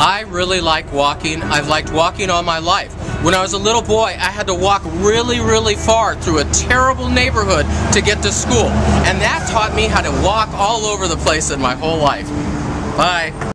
I really like walking. I've liked walking all my life. When I was a little boy, I had to walk really, really far through a terrible neighborhood to get to school. And that taught me how to walk all over the place in my whole life. Bye.